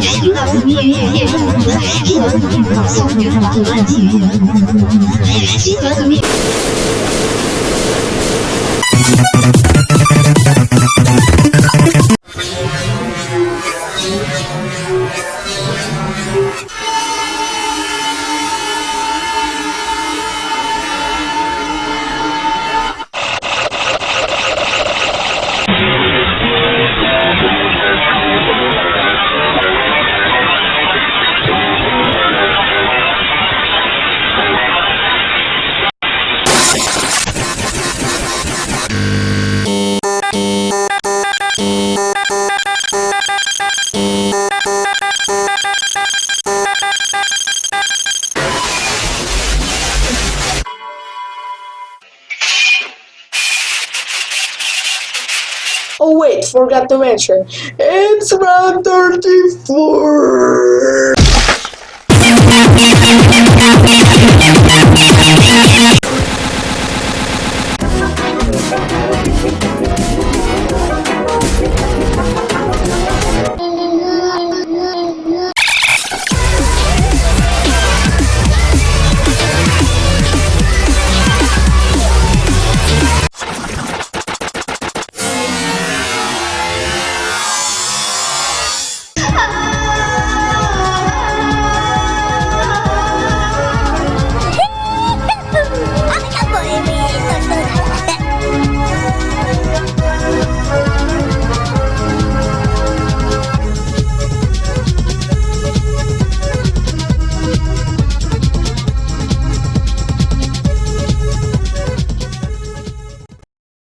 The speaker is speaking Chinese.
新国秘密，夜入虎穴，新国秘密，笑看天下乱局。Oh wait, forgot to mention, it's round 34!